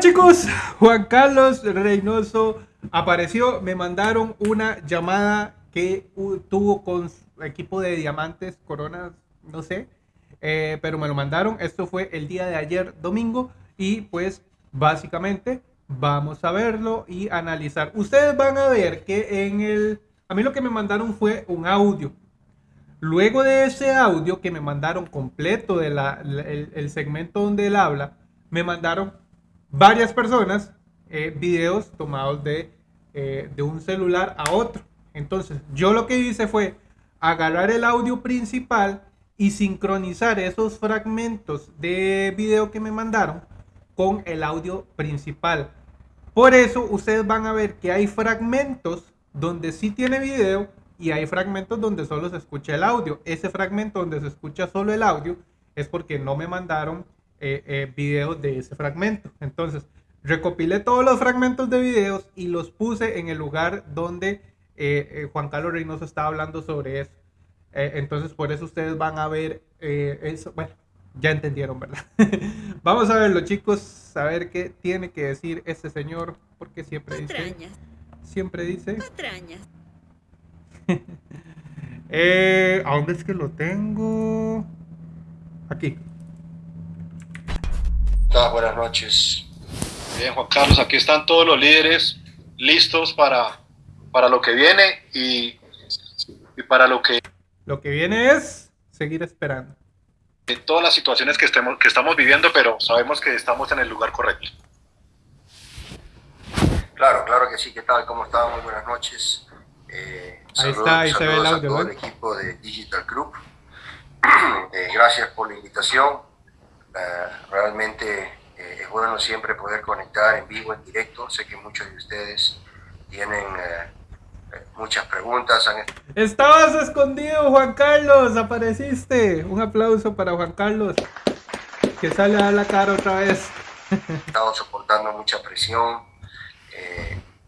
Chicos, Juan Carlos Reynoso apareció, me mandaron una llamada que tuvo con equipo de diamantes, coronas, no sé, eh, pero me lo mandaron, esto fue el día de ayer domingo y pues básicamente vamos a verlo y analizar. Ustedes van a ver que en el, a mí lo que me mandaron fue un audio. Luego de ese audio que me mandaron completo de la, el segmento donde él habla, me mandaron varias personas eh, videos tomados de, eh, de un celular a otro. Entonces, yo lo que hice fue agarrar el audio principal y sincronizar esos fragmentos de video que me mandaron con el audio principal. Por eso ustedes van a ver que hay fragmentos donde sí tiene video y hay fragmentos donde solo se escucha el audio. Ese fragmento donde se escucha solo el audio es porque no me mandaron eh, eh, videos de ese fragmento. Entonces, recopilé todos los fragmentos de videos y los puse en el lugar donde eh, Juan Carlos Reynoso estaba hablando sobre eso. entonces, por eso ustedes van a ver eso. Bueno, ya entendieron, ¿verdad? Vamos a verlo, chicos, a ver qué tiene que decir este señor, porque siempre dice... Siempre dice... ¿A dónde es que lo tengo? Aquí buenas noches. Bien, Juan Carlos, aquí están todos los líderes listos para, para lo que viene y, y para lo que... Lo que viene es seguir esperando. En todas las situaciones que, estemos, que estamos viviendo, pero sabemos que estamos en el lugar correcto. Claro, claro que sí. ¿Qué tal? ¿Cómo están? Muy buenas noches. Eh, ahí está, ahí se ve el audio. A todo el equipo de Digital Group. Eh, gracias por la invitación. Eh, realmente eh, es bueno siempre poder conectar en vivo, en directo. Sé que muchos de ustedes tienen eh, muchas preguntas. Estabas escondido, Juan Carlos, apareciste. Un aplauso para Juan Carlos, que sale a la cara otra vez. Estado soportando mucha presión.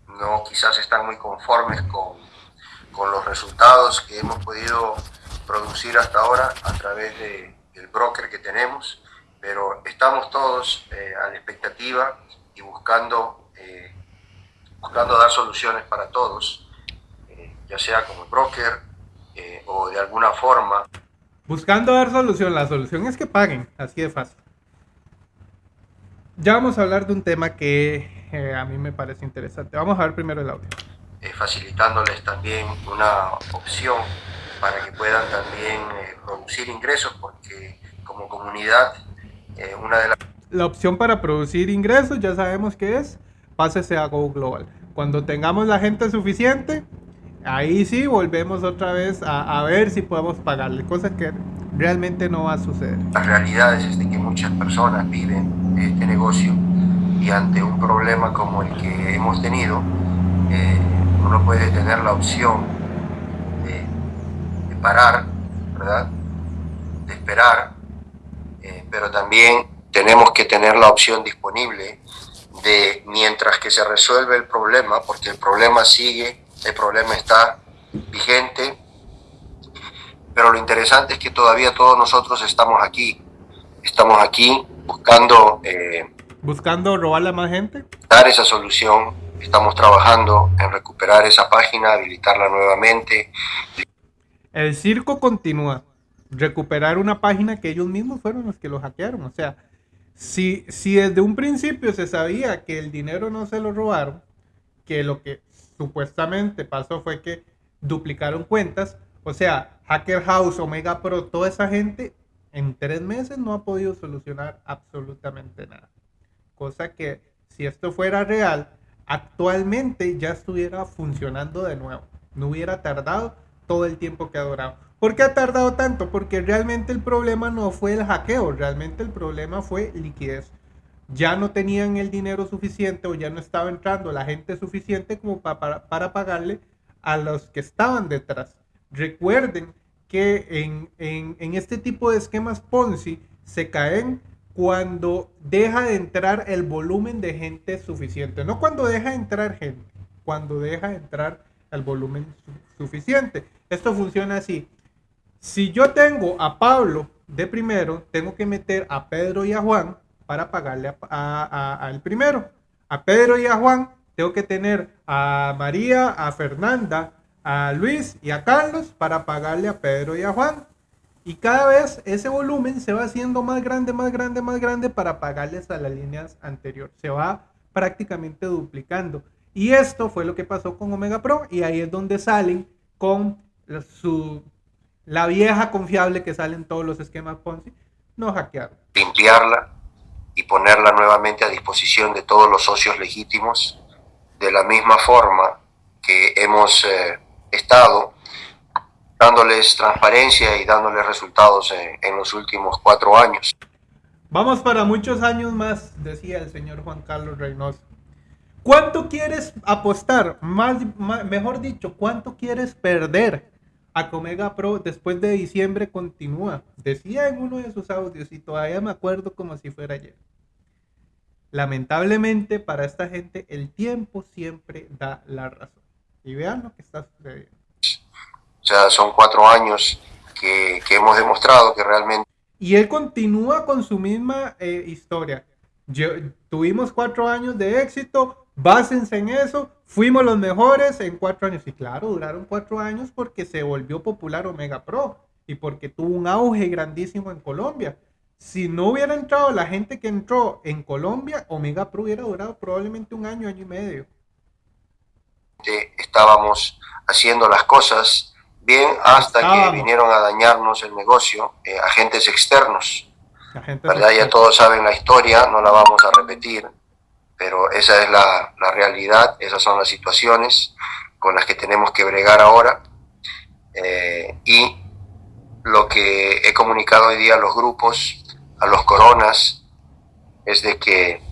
no quizás están muy conformes con, con los resultados que hemos podido producir hasta ahora a través de, del broker que tenemos pero estamos todos eh, a la expectativa y buscando, eh, buscando dar soluciones para todos, eh, ya sea como broker o de alguna forma. Buscando dar solución, la solución es que paguen, así de fácil. Ya vamos a hablar de un tema que a mí me parece interesante. Vamos a ver primero el audio. facilitándoles también una opción para que puedan también producir ingresos, porque como comunidad eh, una de La opción para producir ingresos ya sabemos que es, pásese a Go Global. Cuando tengamos la gente suficiente, ahí sí volvemos otra vez a, ver si podemos pagarle, cosa que realmente no va a suceder. La realidad es de que muchas personas viven este negocio y ante un problema como el que hemos tenido, eh, uno puede tener la opción de, de parar, ¿verdad? De esperar pero también tenemos que tener la opción disponible de mientras que se resuelve el problema, porque el problema sigue, el problema está vigente, pero lo interesante es que todavía todos nosotros estamos aquí, estamos aquí buscando... Eh, buscando robarle a más gente. Dar esa solución, estamos trabajando en recuperar esa página, habilitarla nuevamente. El circo continúa recuperar una página que ellos mismos fueron los que lo hackearon. O sea, si, si desde un principio se sabía que el dinero no se lo robaron, que lo que supuestamente pasó fue que duplicaron cuentas, o sea, Hacker House, Omega Pro, toda esa gente en tres meses no ha podido solucionar absolutamente nada. Cosa que si esto fuera real, actualmente ya estuviera funcionando de nuevo. No hubiera tardado todo el tiempo que ha durado. ¿Por qué ha tardado tanto? Porque realmente el problema no fue el hackeo, realmente el problema fue liquidez. Ya no tenían el dinero suficiente o ya no estaba entrando la gente suficiente como para, pagarle a los que estaban detrás. Recuerden que en, en este tipo de esquemas Ponzi se caen cuando deja de entrar el volumen de gente suficiente. No cuando deja de entrar gente, cuando deja de entrar el volumen suficiente. Esto funciona así. Si yo tengo a Pablo de primero, tengo que meter a Pedro y a Juan para pagarle al primero. A Pedro y a Juan tengo que tener a María, a Fernanda, a Luis y a Carlos para pagarle a Pedro y a Juan. Y cada vez ese volumen se va haciendo más grande, más grande, más grande para pagarles a las líneas anteriores. Se va prácticamente duplicando. Y esto fue lo que pasó con Omega Pro y ahí es donde salen con su, la vieja confiable que salen todos los esquemas Ponzi, no hackear. Limpiarla y ponerla nuevamente a disposición de todos los socios legítimos de la misma forma que hemos eh, estado dándoles transparencia y dándoles resultados en, los últimos cuatro años. Vamos para muchos años más, decía el señor Juan Carlos Reynoso. ¿Cuánto quieres apostar? Más, mejor dicho, ¿cuánto quieres perder? A Comega Pro después de diciembre continúa. Decía en uno de sus audios y todavía me acuerdo como si fuera ayer. Lamentablemente para esta gente el tiempo siempre da la razón. Y vean lo que está sucediendo. O sea, son cuatro años que, hemos demostrado que realmente... Y él continúa con su misma eh, historia. tuvimos cuatro años de éxito, básense en eso, fuimos los mejores en cuatro años. Y claro, duraron cuatro años porque se volvió popular Omega Pro y porque tuvo un auge grandísimo en Colombia. Si no hubiera entrado la gente que entró en Colombia, Omega Pro hubiera durado probablemente un año, año y medio. Estábamos haciendo las cosas bien hasta que vinieron a dañarnos el negocio eh, agentes externos. ¿verdad? Ya todos saben la historia, no la vamos a repetir, pero esa es la, la, realidad, esas son las situaciones con las que tenemos que bregar ahora. Eh, y lo que he comunicado hoy día a los grupos, a los coronas, es de que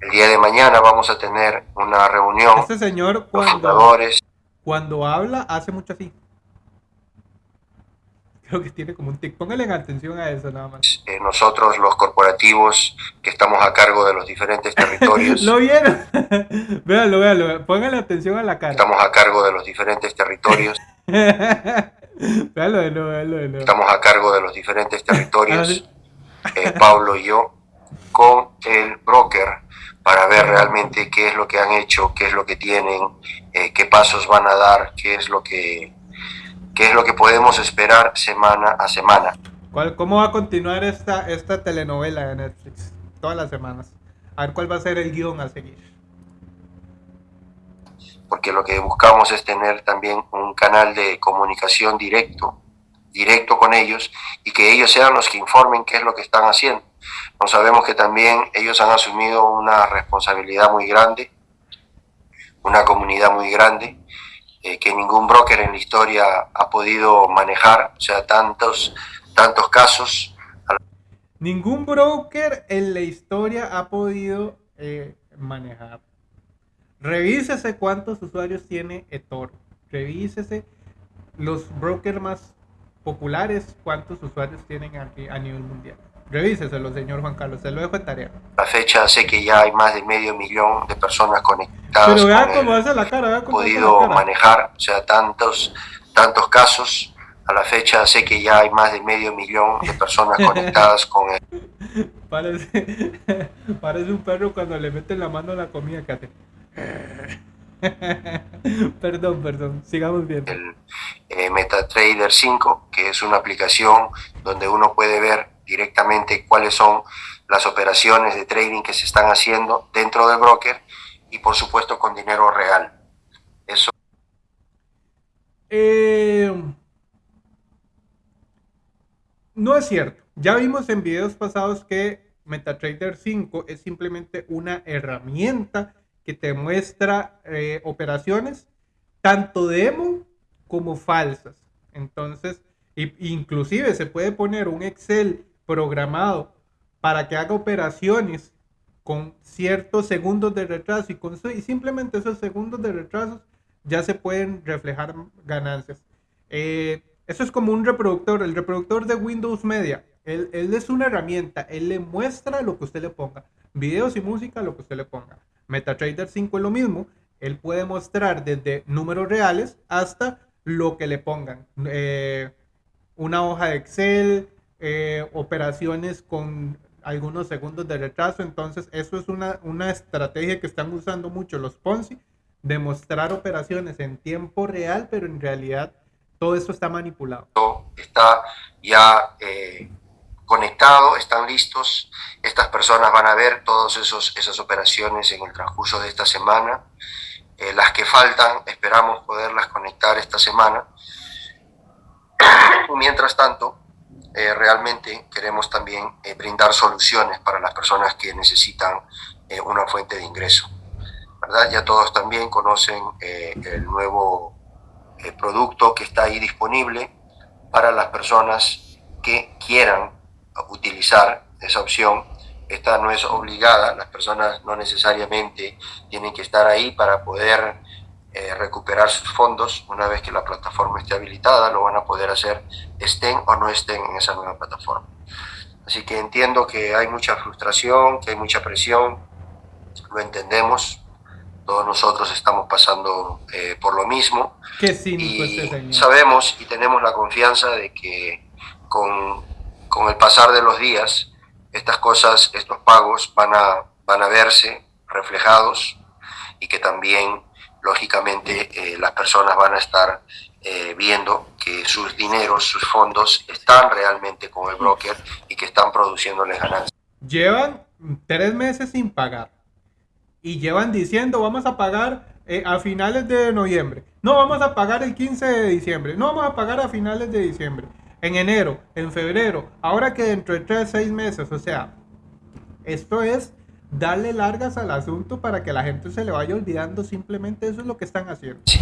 el día de mañana vamos a tener una reunión. Este señor cuando, cuando habla hace mucho así. Creo que tiene como un tic. Póngale atención a eso nada más. Eh, nosotros, los corporativos que estamos a cargo de los diferentes territorios. ¿Lo vieron? véanlo, véanlo. Póngale atención a la cara. Estamos a cargo de los diferentes territorios. véanlo, véanlo, véanlo, Estamos a cargo de los diferentes territorios. Eh, Pablo y yo con el broker para ver realmente qué es lo que han hecho, qué es lo que tienen, eh, qué pasos van a dar, qué es lo que qué es lo que podemos esperar semana a semana. ¿Cuál, ¿Cómo va a continuar esta, esta telenovela de Netflix? Todas las semanas. A ver cuál va a ser el guion a seguir. Porque lo que buscamos es tener también un canal de comunicación directo, directo con ellos, y que ellos sean los que informen qué es lo que están haciendo. No sabemos que también ellos han asumido una responsabilidad muy grande, una comunidad muy grande, que ningún broker en la historia ha podido manejar, o sea, tantos, tantos casos. Ningún broker en la historia ha podido eh, manejar. Revísese cuántos usuarios tiene eToro. Revísese los brokers más populares, cuántos usuarios tienen a nivel mundial. Revíseselo, señor Juan Carlos, se lo dejo en tarea. La fecha sé que ya hay más de medio millón de personas conectadas. Pero vea cómo hace la cara, vea cómo podido manejar, o sea, tantos, tantos casos. A la fecha sé que ya hay más de medio millón de personas conectadas con él. Parece, parece un perro cuando le meten la mano a la comida que hace. perdón, perdón, sigamos viendo. El eh, MetaTrader 5, que es una aplicación donde uno puede ver directamente cuáles son las operaciones de trading que se están haciendo dentro del broker y por supuesto con dinero real. Eso. Eh, no es cierto. Ya vimos en videos pasados que MetaTrader 5 es simplemente una herramienta que te muestra eh, operaciones tanto demo como falsas. Entonces, inclusive se puede poner un Excel programado para que haga operaciones con ciertos segundos de retraso y, con, y simplemente esos segundos de retraso ya se pueden reflejar ganancias. Eh, eso es como un reproductor, el reproductor de Windows Media. Él, es una herramienta, él le muestra lo que usted le ponga, videos y música, lo que usted le ponga. MetaTrader 5 es lo mismo, él puede mostrar desde números reales hasta lo que le pongan. Eh, una hoja de Excel, eh, operaciones con algunos segundos de retraso. Entonces, eso es una, una estrategia que están usando mucho los Ponzi, demostrar operaciones en tiempo real, pero en realidad todo esto está manipulado. Está ya eh, conectado, están listos. Estas personas van a ver todas esas operaciones en el transcurso de esta semana. Eh, las que faltan, esperamos poderlas conectar esta semana. Mientras tanto, eh, realmente queremos también eh, brindar soluciones para las personas que necesitan una fuente de ingreso. ¿verdad? Ya todos también conocen el nuevo producto que está ahí disponible para las personas que quieran utilizar esa opción esta no es obligada, las personas no necesariamente tienen que estar ahí para poder eh, recuperar sus fondos. Una vez que la plataforma esté habilitada, lo van a poder hacer, estén o no estén en esa nueva plataforma. Así que entiendo que hay mucha frustración, que hay mucha presión, lo entendemos, todos nosotros estamos pasando eh, por lo mismo. Qué cínico y este sabemos y tenemos la confianza de que con, con el pasar de los días, estas cosas, estos pagos van a, van a verse reflejados y que también, lógicamente, eh, las personas van a estar eh, viendo que sus dineros, sus fondos están realmente con el broker y que están produciéndoles ganancias. Llevan tres meses sin pagar y llevan diciendo vamos a pagar eh, a finales de noviembre, no vamos a pagar el 15 de diciembre, no vamos a pagar a finales de diciembre en enero, en febrero, ahora que dentro de tres, seis meses, o sea, esto es darle largas al asunto para que la gente se le vaya olvidando, simplemente eso es lo que están haciendo. Sí,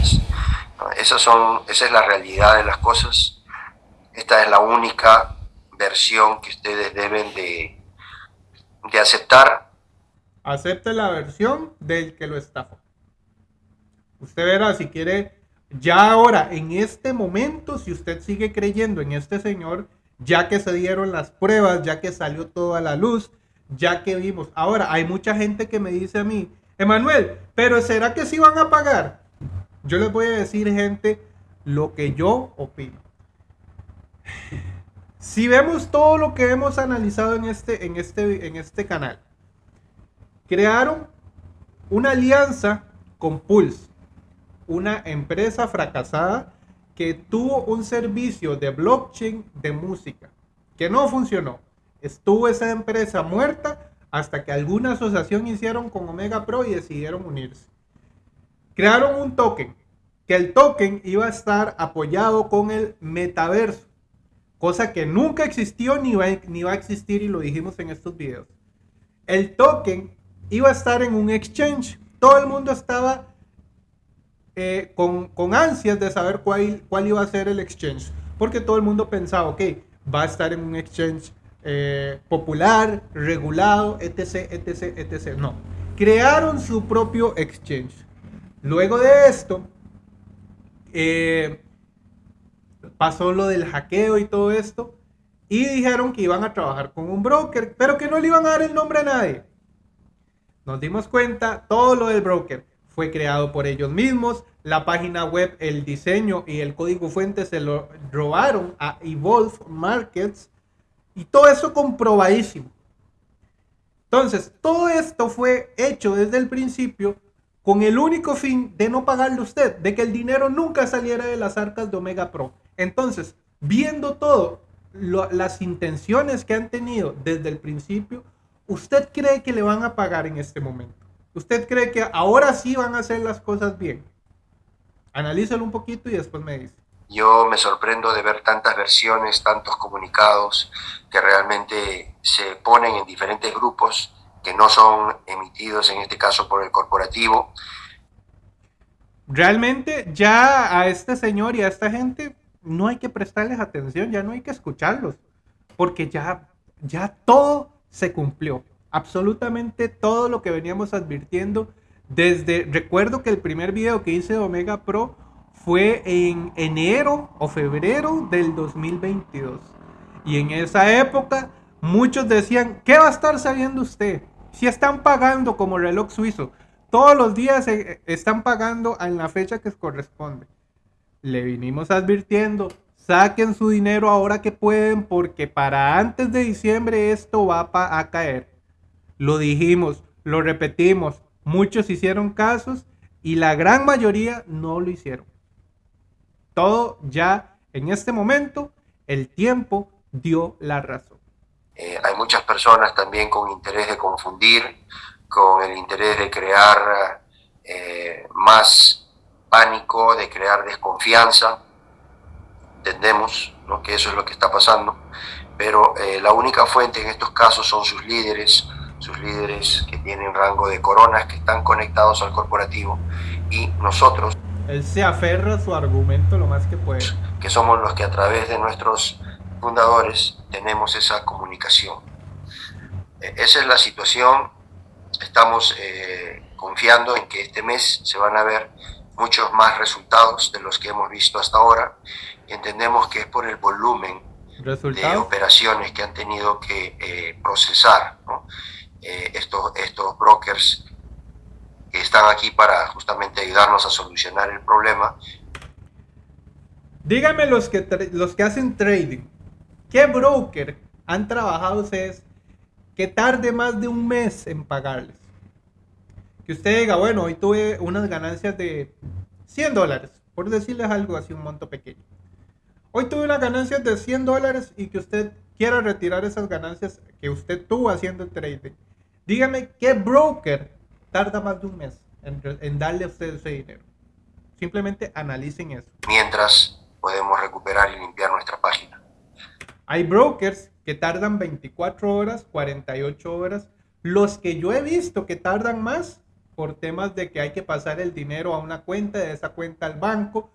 esas son, esa es la realidad de las cosas, esta es la única versión que ustedes deben de, de aceptar. Acepte la versión del que lo estafó. Usted verá si quiere ya ahora, en este momento, si usted sigue creyendo en este señor, ya que se dieron las pruebas, ya que salió toda la luz, ya que vimos. Ahora, hay mucha gente que me dice a mí, Emanuel, pero ¿será que sí van a pagar? Yo les voy a decir, gente, lo que yo opino. Si vemos todo lo que hemos analizado en este, en este, en este canal, crearon una alianza con Pulse una empresa fracasada que tuvo un servicio de blockchain de música que no funcionó. Estuvo esa empresa muerta hasta que alguna asociación hicieron con Omega Pro y decidieron unirse. Crearon un token, que el token iba a estar apoyado con el metaverso, cosa que nunca existió ni va, ni va a existir y lo dijimos en estos videos. El token iba a estar en un exchange. Todo el mundo estaba eh, con, ansias de saber cuál, cuál iba a ser el exchange, porque todo el mundo pensaba, ok, va a estar en un exchange eh, popular, regulado, etc, etc, etc. No, crearon su propio exchange. Luego de esto, eh, pasó lo del hackeo y todo esto, y dijeron que iban a trabajar con un broker, pero que no le iban a dar el nombre a nadie. Nos dimos cuenta todo lo del broker fue creado por ellos mismos. La página web, el diseño y el código fuente se lo robaron a Evolve Markets. Y todo eso comprobadísimo. Entonces, todo esto fue hecho desde el principio con el único fin de no pagarle usted, de que el dinero nunca saliera de las arcas de Omega Pro. Entonces, viendo todo, las intenciones que han tenido desde el principio, ¿usted cree que le van a pagar en este momento? ¿Usted cree que ahora sí van a hacer las cosas bien? Analízalo un poquito y después me dice. Yo me sorprendo de ver tantas versiones, tantos comunicados que realmente se ponen en diferentes grupos que no son emitidos en este caso por el corporativo. Realmente ya a este señor y a esta gente no hay que prestarles atención, ya no hay que escucharlos, porque ya, ya todo se cumplió absolutamente todo lo que veníamos advirtiendo desde, recuerdo que el primer video que hice de Omega Pro fue en enero o febrero del 2022. Y en esa época muchos decían, ¿qué va a estar sabiendo usted? Si están pagando como reloj suizo, todos los días están pagando en la fecha que corresponde. Le vinimos advirtiendo, saquen su dinero ahora que pueden porque para antes de diciembre esto va a caer. Lo dijimos, lo repetimos, muchos hicieron casos y la gran mayoría no lo hicieron. Todo ya en este momento, el tiempo dio la razón. Eh, hay muchas personas también con interés de confundir, con el interés de crear eh, más pánico, de crear desconfianza. Entendemos que eso es lo que está pasando, pero eh, la única fuente en estos casos son sus líderes, sus líderes que tienen rango de coronas, que están conectados al corporativo, y nosotros. Él se aferra a su argumento lo más que puede. Que somos los que a través de nuestros fundadores tenemos esa comunicación. E, esa es la situación. Estamos eh, confiando en que este mes se van a ver muchos más resultados de los que hemos visto hasta ahora y entendemos que es por el volumen de operaciones que han tenido que eh, procesar eh, estos, estos brokers están aquí para justamente ayudarnos a solucionar el problema. Díganme los que, los que hacen trading, ¿qué broker han trabajado ustedes que tarde más de un mes en pagarles? Que usted diga, bueno, hoy tuve unas ganancias de 100 dólares, por decirles algo así, un monto pequeño. Hoy tuve unas ganancias de 100 dólares y que usted quiera retirar esas ganancias que usted tuvo haciendo trading. Dígame qué broker tarda más de un mes en, darle a usted ese dinero. Simplemente analicen eso. Mientras podemos recuperar y limpiar nuestra página. Hay brokers que tardan 24 horas, 48 horas. Los que yo he visto que tardan más por temas de que hay que pasar el dinero a una cuenta, de esa cuenta al banco.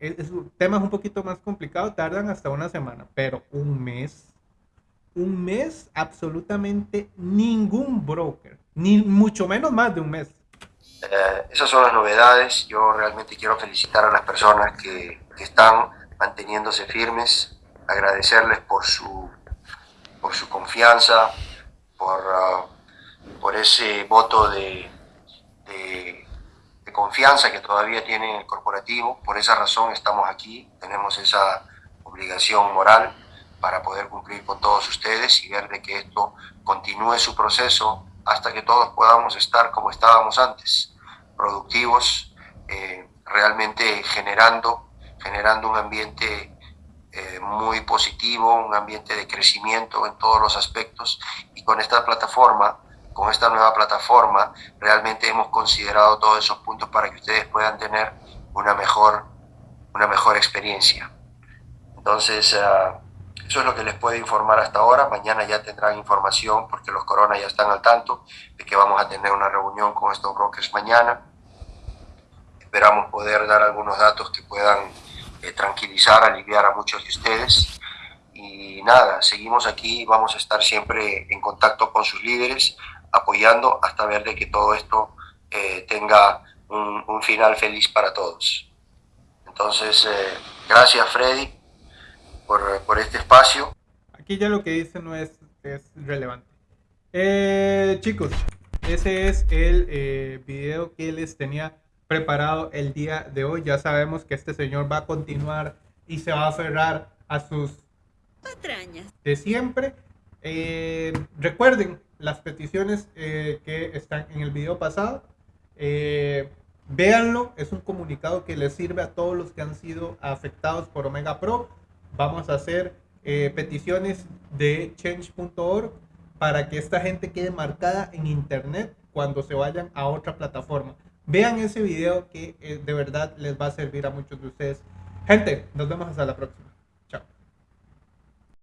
Es, un tema un poquito más complicado, tardan hasta una semana, pero un mes, un mes absolutamente ningún broker, ni mucho menos más de un mes. Eh, esas son las novedades. Yo realmente quiero felicitar a las personas que, están manteniéndose firmes, agradecerles por su, por su confianza, por, ah, por ese voto de, de, confianza que todavía tiene el corporativo. Por esa razón estamos aquí, tenemos esa obligación moral para poder cumplir con todos ustedes y ver de que esto continúe su proceso hasta que todos podamos estar como estábamos antes, productivos, eh, realmente generando, generando un ambiente eh, muy positivo, un ambiente de crecimiento en todos los aspectos y con esta plataforma con esta nueva plataforma realmente hemos considerado todos esos puntos para que ustedes puedan tener una mejor, una mejor experiencia. Entonces, ah, eso es lo que les puedo informar hasta ahora. Mañana ya tendrán información porque los corona ya están al tanto de que vamos a tener una reunión con estos brokers mañana. Esperamos poder dar algunos datos que puedan eh, tranquilizar, aliviar a muchos de ustedes. Y nada, seguimos aquí, vamos a estar siempre en contacto con sus líderes, apoyando hasta ver de que todo esto eh, tenga un, final feliz para todos. Entonces, eh, gracias Freddy por, por, este espacio. Aquí ya lo que dice no es, es relevante. Eh, chicos, ese es el video que les tenía preparado el día de hoy. Ya sabemos que este señor va a continuar y se va a aferrar a sus patrañas de siempre. recuerden, las peticiones eh, que están en el video pasado. Eh, véanlo, es un comunicado que les sirve a todos los que han sido afectados por Omega Pro. Vamos a hacer eh, peticiones de change.org para que esta gente quede marcada en internet cuando se vayan a otra plataforma. Vean ese video que de verdad les va a servir a muchos de ustedes. Gente, nos vemos hasta la próxima.